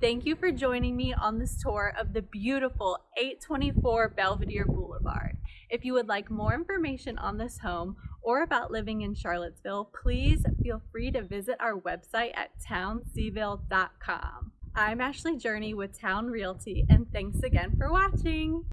Thank you for joining me on this tour of the beautiful 824 Belvedere Boulevard. If you would like more information on this home or about living in Charlottesville, please feel free to visit our website at townseville.com. I'm Ashley Journey with Town Realty, and thanks again for watching.